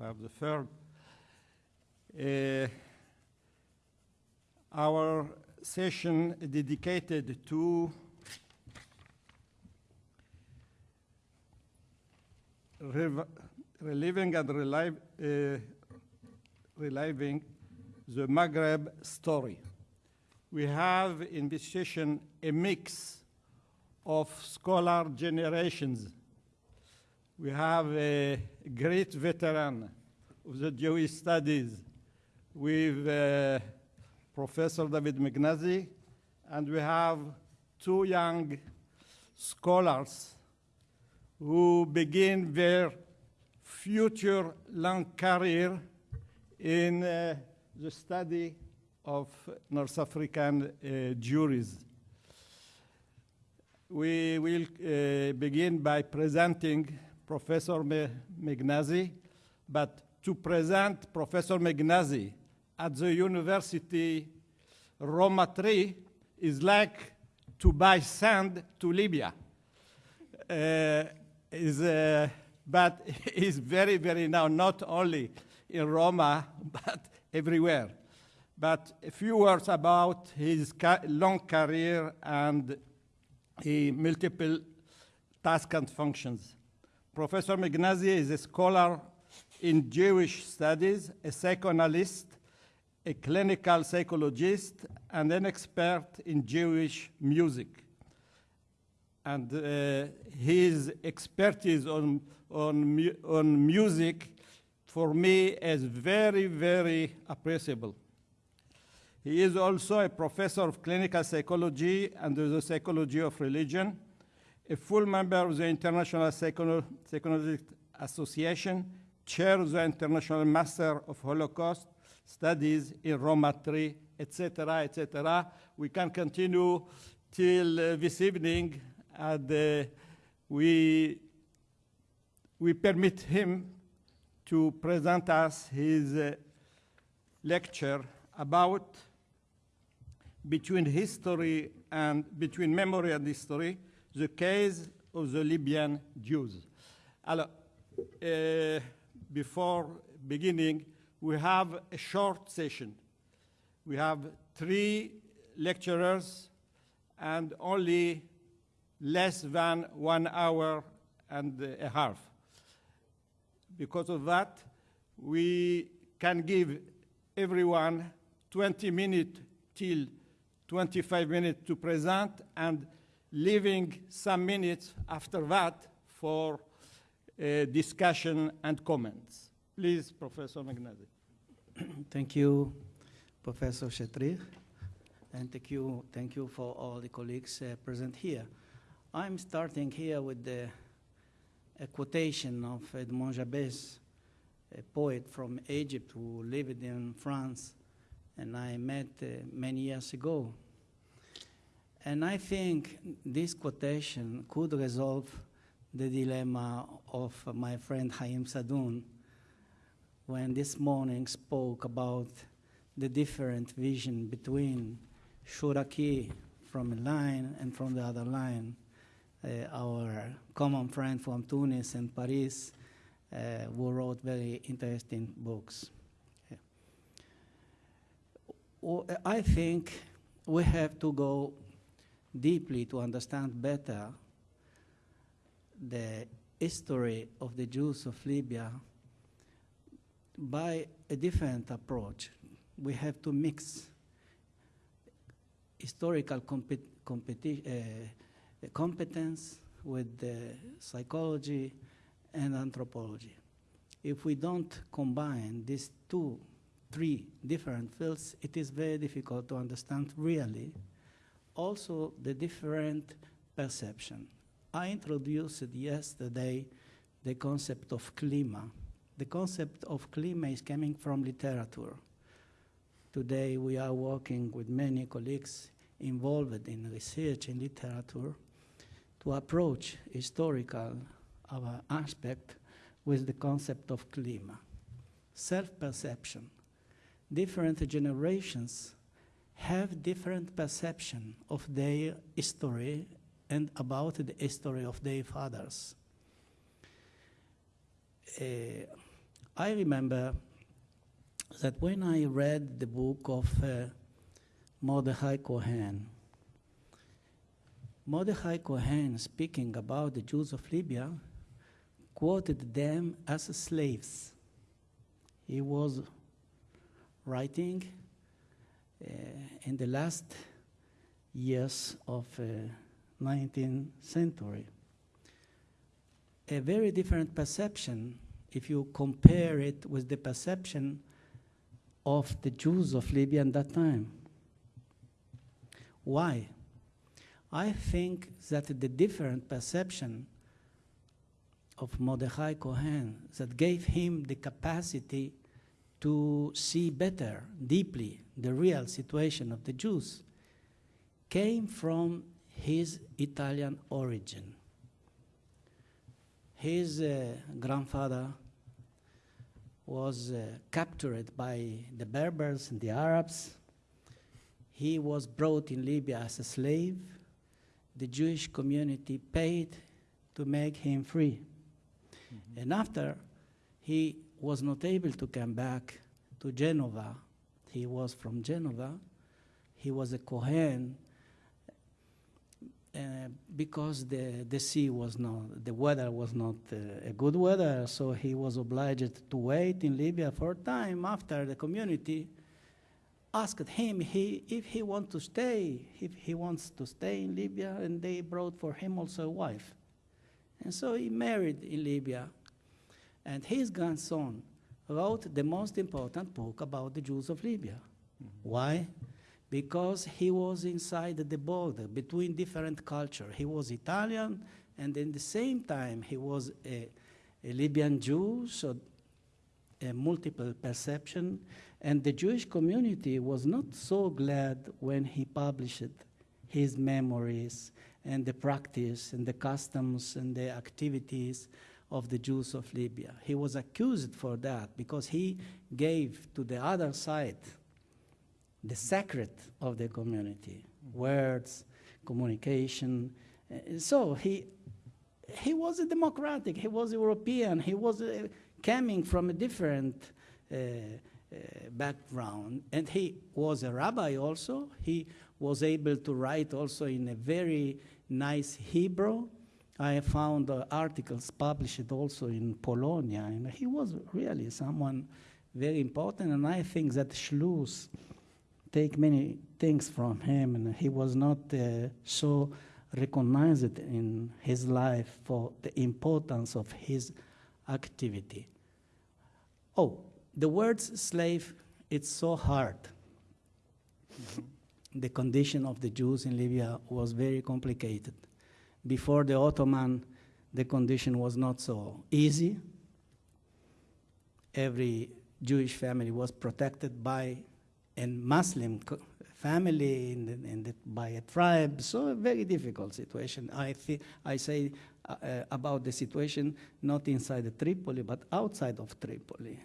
have the third. Uh, our session dedicated to reliving and relive, uh, reliving the Maghreb story. We have in this session a mix of scholar generations. We have a great veteran of the Jewish studies with uh, Professor David Meghnagi, and we have two young scholars who begin their future long career in uh, the study of North African uh. We will uh, begin by presenting Professor Me- Meghnagi, but to present Professor Meghnagi at the University Roma 3 is like to buy sand to Libya. Uh, is, uh, but is very, very now not only in Roma, but everywhere. But a few words about his ca- long career and multiple tasks and functions. Professor Meghnagi is a scholar in Jewish studies, a psychoanalyst, a clinical psychologist, and an expert in Jewish music and uh, his expertise on, on, mu- on music for me is very, very appreciable. He is also a professor of clinical psychology and the psychology of religion, a full member of the International Psycholo- Psychoanalytic Association, chair of the International Master of Holocaust Studies in Roma 3, etc., etc. We can continue till uh, this evening, and uh, we, we permit him to present us his uh, lecture about between history and between memory and history, the case of the Libyan Jews. Alors, uh, before beginning, we have a short session. We have three lecturers and only less than one hour and a half. Because of that, we can give everyone 20 minutes till 25 minutes to present and leaving some minutes after that for uh, discussion and comments. Please, Professor Meghnagi. Thank you, Professor Chetri, and thank you, thank you for all the colleagues uh, present here. I'm starting here with the, a quotation of Edmond Jabès, a poet from Egypt who lived in France, and I met uh, many years ago. And I think this quotation could resolve the dilemma of my friend Haim Saadoun when this morning spoke about the different vision between Chouraqui from a line and from the other line. Uh, our common friend from Tunis and Paris, uh, who wrote very interesting books. Yeah. I think we have to go deeply to understand better the history of the Jews of Libya by a different approach. We have to mix historical compet- uh, competence with the psychology and anthropology. If we don't combine these two, three different fields, it is very difficult to understand really also the different perception. I introduced yesterday the concept of klima. The concept of klima is coming from literature. Today we are working with many colleagues involved in research in literature to approach historical our aspect with the concept of klima. Self-perception. Different generations have different perception of their history and about the history of their fathers. Uh, I remember that when I read the book of uh, Mordechai Cohen, Mordechai Cohen, speaking about the Jews of Libya, quoted them as slaves. He was writing in the last years of uh, 19th century. A very different perception if you compare it with the perception of the Jews of Libya at that time. Why? I think that the different perception of Mordechai Cohen that gave him the capacity to see better, deeply, the real situation of the Jews came from his Italian origin. His uh, grandfather was uh, captured by the Berbers and the Arabs. He was brought in Libya as a slave. The Jewish community paid to make him free. Mm-hmm. And after he was not able to come back to Genova, he was from Genova, he was a Kohen, uh, because the, the sea was not, the weather was not uh, a good weather, so he was obliged to wait in Libya for a time after the community asked him he, if he wants to stay, if he wants to stay in Libya, and they brought for him also a wife. And so he married in Libya, and his grandson wrote the most important book about the Jews of Libya. Mm -hmm. Why? because he was inside the border between different cultures. He was Italian, and in the same time, he was a, a Libyan Jew, so a multiple perception. And the Jewish community was not so glad when he published his memories and the practice and the customs and the activities of the Jews of Libya. He was accused for that because he gave to the other side the secret of the community, words, communication. Uh, so he, he was a democratic, he was European, he was uh, coming from a different uh, uh, background, and he was a rabbi also. He was able to write also in a very nice Hebrew. I found uh, articles published also in Polonia, and he was really someone very important, and I think that Slouschz take many things from him, and he was not uh, so recognized in his life for the importance of his activity. Oh, the words slave, it's so hard. the condition of the Jews in Libya was very complicated. Before the Ottoman, the condition was not so easy. Every Jewish family was protected by a Muslim family in the, in the, by a tribe, so a very difficult situation. I, I say uh, uh, about the situation not inside Tripoli, but outside of Tripoli.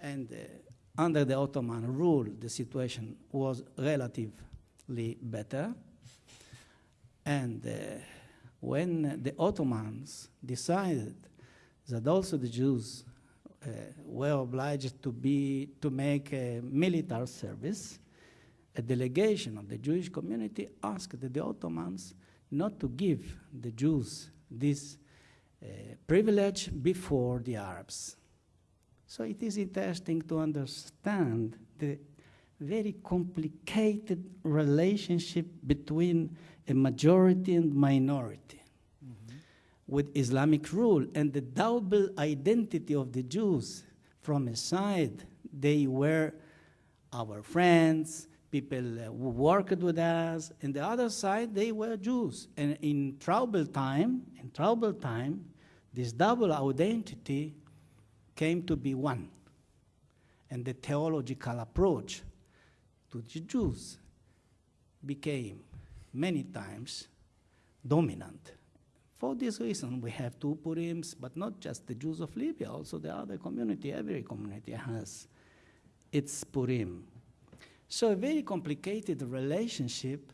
And uh, under the Ottoman rule, the situation was relatively better. And uh, when the Ottomans decided that also the Jews uh, were obliged to, be, to make a military service, a delegation of the Jewish community asked the Ottomans not to give the Jews this uh, privilege before the Arabs. So it is interesting to understand the very complicated relationship between a majority and minority mm-hmm. with Islamic rule and the double identity of the Jews. From a side, they were our friends, people who worked with us, and the other side, they were Jews. And in trouble time, in trouble time, this double identity came to be one. And the theological approach to the Jews became many times dominant. For this reason, we have two Purims, but not just the Jews of Libya, also the other community, every community has its Purim. So a very complicated relationship,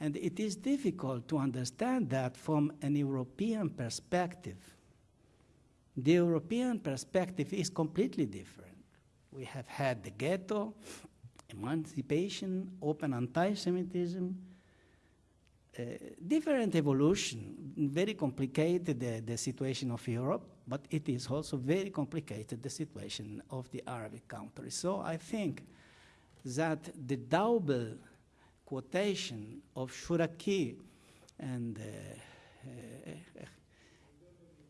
and it is difficult to understand that from an European perspective. The European perspective is completely different. We have had the ghetto, emancipation, open anti-Semitism, uh, different evolution, very complicated the, the situation of Europe, but it is also very complicated the situation of the Arabic countries. So I think that the double quotation of Chouraqui and uh,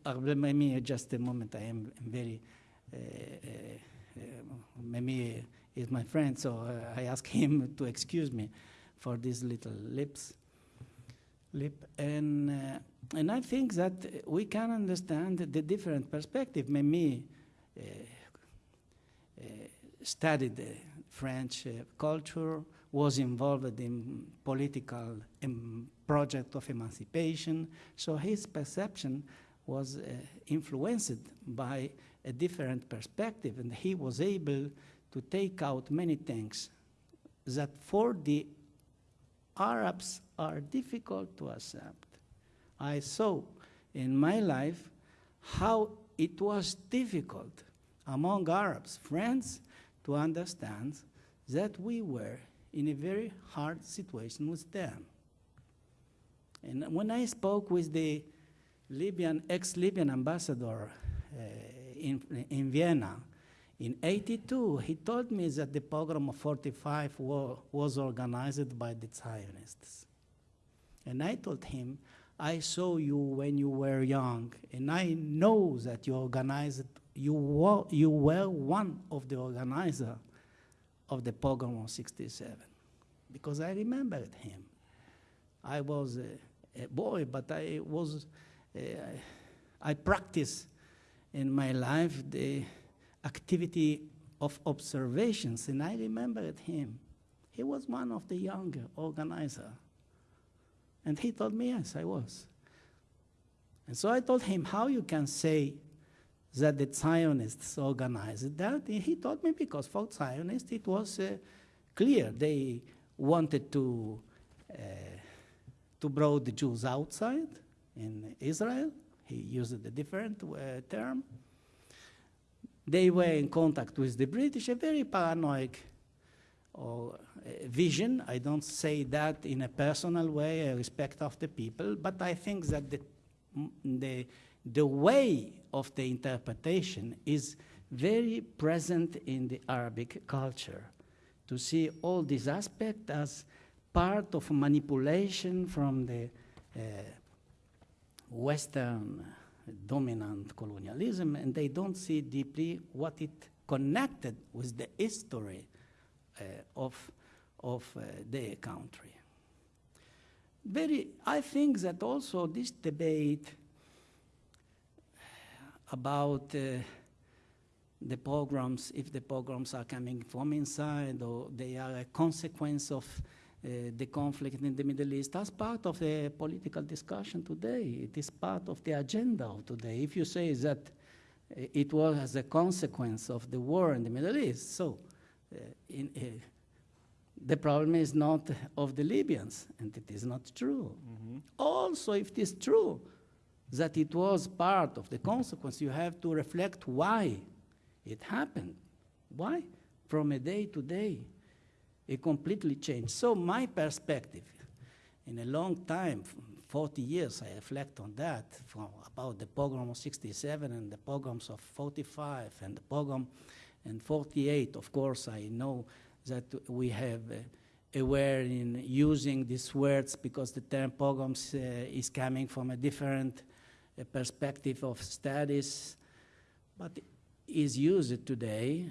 uh, maybe just a moment, I am very, uh, uh, Memmi is my friend, so uh, I ask him to excuse me for these little lips. Lip. And, uh, and I think that we can understand the different perspective. Memmi uh, uh, studied French culture, was involved in political um, project of emancipation, so his perception was uh, influenced by a different perspective, and he was able to take out many things that for the Arabs are difficult to accept. I saw in my life how it was difficult among Arabs, friends, to understand that we were in a very hard situation with them. And when I spoke with the Libyan, ex-Libyan ambassador uh, in, in Vienna in 82, he told me that the pogrom of 45 wa was organized by the Zionists. And I told him, I saw you when you were young, and I know that you organized, you were, you were one of the organizers of the pogrom of 67, because I remembered him. I was a, a boy, but I was, uh, I practiced in my life the activity of observations, and I remembered him. He was one of the younger organizer. And he told me, yes, I was. And so I told him, how you can say that the Zionists organized that? And he told me, because for Zionists it was uh, clear. They wanted to, uh, to bring the Jews outside in Israel. He used a different uh, term. They were in contact with the British, a very paranoid or uh, vision. I don't say that in a personal way, a respect of the people, but I think that the, the, the way of the interpretation is very present in the Arabic culture. To see all these aspects as part of manipulation from the uh, Western dominant colonialism, and they don't see deeply what it connected with the history uh, of, of uh, their country. Very, I think that also this debate about uh, the pogroms, if the pogroms are coming from inside or they are a consequence of the conflict in the Middle East as part of the political discussion today. It is part of the agenda of today. If you say that uh, it was as a consequence of the war in the Middle East, so uh, in, the problem is not of the Libyans, and it is not true. Mm -hmm. Also, if it is true that it was part of the consequence, you have to reflect why it happened. Why? From a day to day, it completely changed. So my perspective, in a long time, 40 years, I reflect on that, from about the pogrom of 67 and the pogroms of 45 and the pogrom in 48. Of course, I know that we have uh, aware in using these words because the term pogroms uh, is coming from a different uh, perspective of studies, but is used today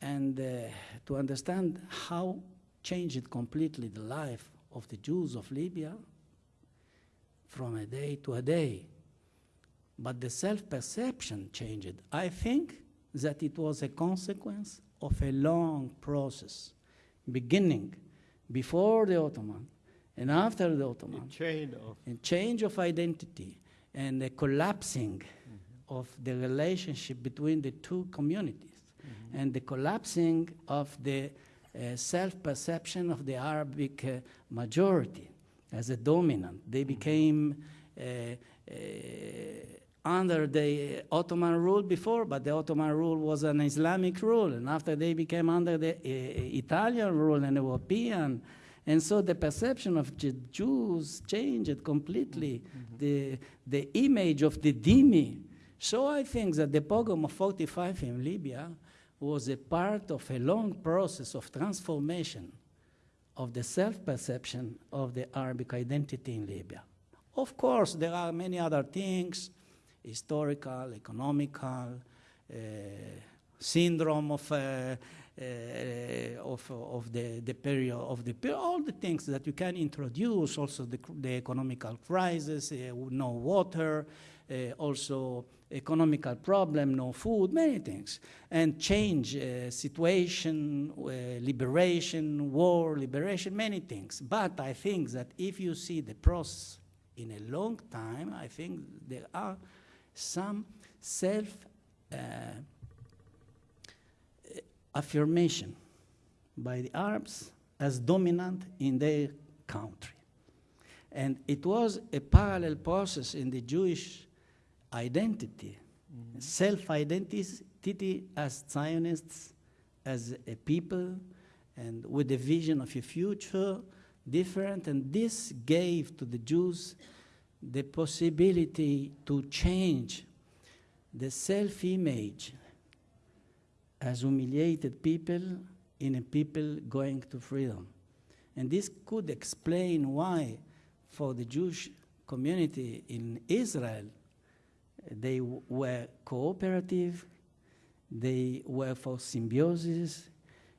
and uh, to understand how changed completely the life of the Jews of Libya from a day to a day. But the self-perception changed. I think that it was a consequence of a long process, beginning before the Ottoman and after the Ottoman. A change of, a change of identity and a collapsing mm -hmm. of the relationship between the two communities and the collapsing of the uh, self-perception of the Arabic uh, majority as a dominant. They became uh, uh under the Ottoman rule before, but the Ottoman rule was an Islamic rule, and after they became under the uh, Italian rule and European, and so the perception of the Jews changed completely. The, the image of the dhimmi. So I think that the pogrom of 45 in Libya was a part of a long process of transformation of the self-perception of the Arabic identity in Libya. Of course, there are many other things, historical, economical, uh, syndrome of, uh, uh, of, of the, the period of the all the things that you can introduce, also the, the economical crisis, uh, no water, uh, also economical problem, no food, many things, and change uh, situation, uh, liberation, war, liberation, many things. But I think that if you see the process in a long time, I think there are some self uh, affirmation by the Arabs as dominant in their country. And it was a parallel process in the Jewish identity, mm-hmm. self identity as Zionists, as a people, and with a vision of a future different. And this gave to the Jews the possibility to change the self image as humiliated people in a people going to freedom. And this could explain why, for the Jewish community in Israel, they were cooperative, they were for symbiosis,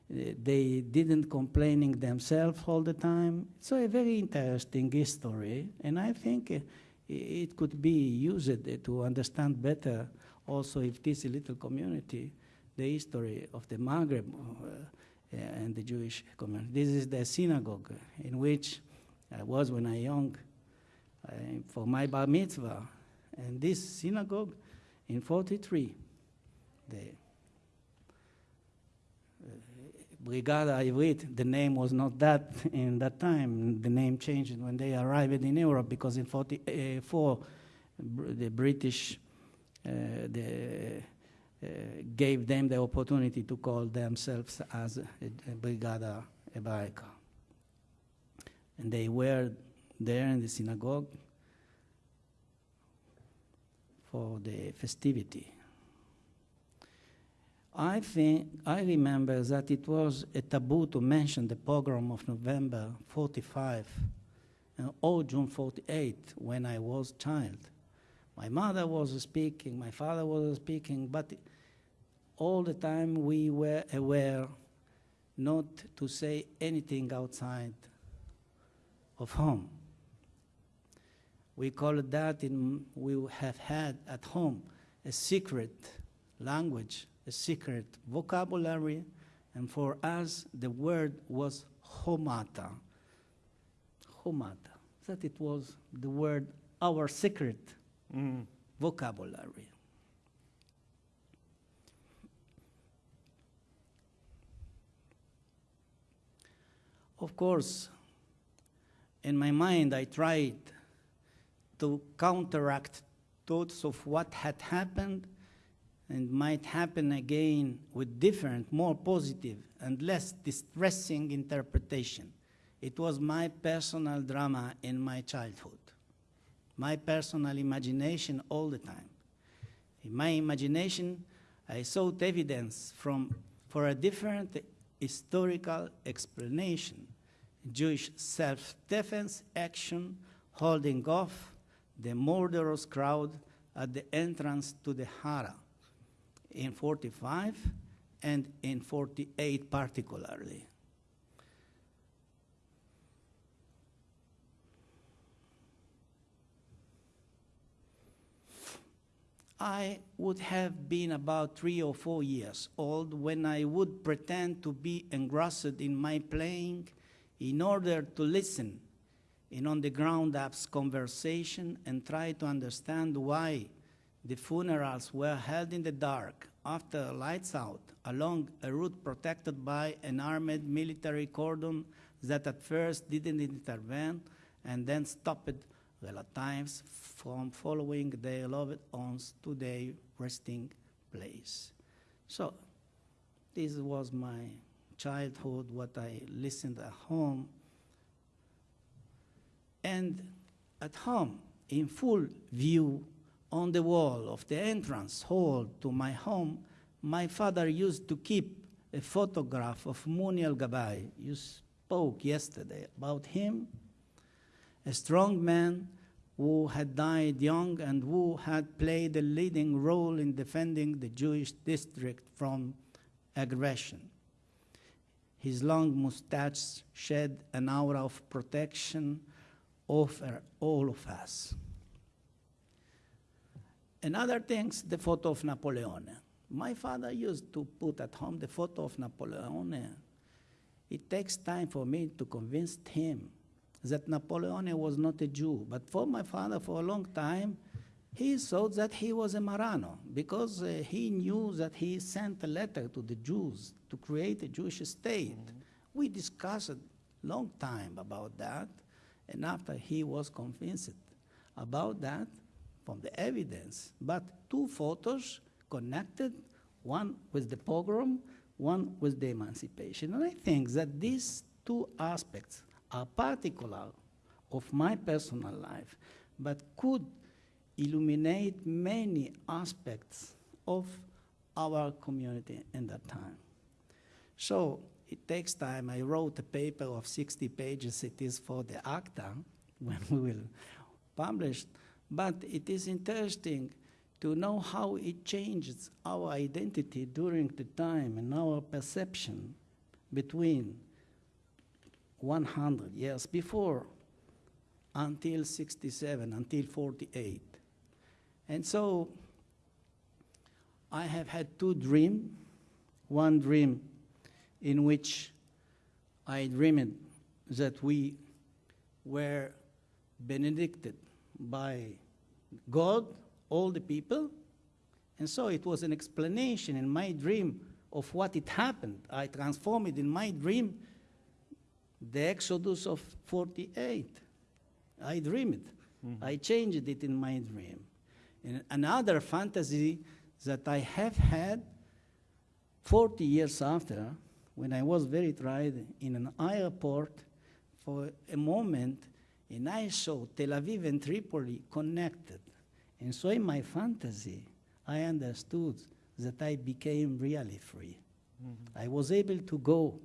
they didn't complaining themselves all the time. So a very interesting history, and I think it could be used to understand better also if this little community, the history of the Maghreb uh, and the Jewish community. This is the synagogue in which I was when I young uh, for my bar mitzvah. And this synagogue in 43, the Brigada Ivrit, the name was not that in that time. The name changed when they arrived in Europe because in 44, the British uh, the, uh, gave them the opportunity to call themselves as a, a Brigada Hebraica. And they were there in the synagogue for the festivity. I think I remember that it was a taboo to mention the pogrom of November 45 uh, or June 48 when I was child. My mother was speaking, my father was speaking, but all the time we were aware not to say anything outside of home. We call that in, we have had at home a secret language a secret vocabulary, and for us the word was homata. Homata. That it was the word, our secret mm. vocabulary. Of course, in my mind, I tried to counteract thoughts of what had happened and might happen again with different, more positive, and less distressing interpretation. It was my personal drama in my childhood, my personal imagination all the time. In my imagination, I sought evidence from, for a different historical explanation Jewish self defense action holding off the murderous crowd at the entrance to the Hara in 45 and in 48 particularly. I would have been about three or four years old when I would pretend to be engrossed in my playing in order to listen in on the ground up's conversation and try to understand why the funerals were held in the dark after lights out along a route protected by an armed military cordon that at first didn't intervene and then stopped relatives from following their loved ones to their resting place. So this was my childhood, what I listened at home. And at home, in full view on the wall of the entrance hall to my home, my father used to keep a photograph of Muni al Gabai. You spoke yesterday about him, a strong man who had died young and who had played a leading role in defending the Jewish district from aggression. His long mustache shed an aura of protection over all of us. Another thing's the photo of Napoleon. My father used to put at home the photo of Napoleon. It takes time for me to convince him that Napoleon was not a Jew. But for my father, for a long time, he thought that he was a Marano because uh, he knew that he sent a letter to the Jews to create a Jewish state. We discussed a long time about that, and after he was convinced about that from the evidence, but two photos connected, one with the pogrom, one with the emancipation. And I think that these two aspects are particular of my personal life, but could illuminate many aspects of our community in that time. So it takes time. I wrote a paper of 60 pages. It is for the ACTA when we will publish. But it is interesting to know how it changes our identity during the time and our perception between 100 years before until 67, until 48. And so I have had two dreams. One dream in which I dreamed that we were benedicted by God, all the people. And so it was an explanation in my dream of what it happened. I transformed it in my dream, the Exodus of 48. I dreamed. Mm-hmm. I changed it in my dream. And another fantasy that I have had 40 years after, when I was very tired in an airport for a moment, and I saw Tel Aviv and Tripoli connected. And so in my fantasy, I understood that I became really free. Mm-hmm. I was able to go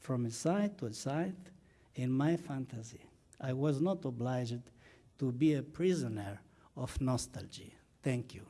from a side to a side in my fantasy. I was not obliged to be a prisoner of nostalgia. Thank you.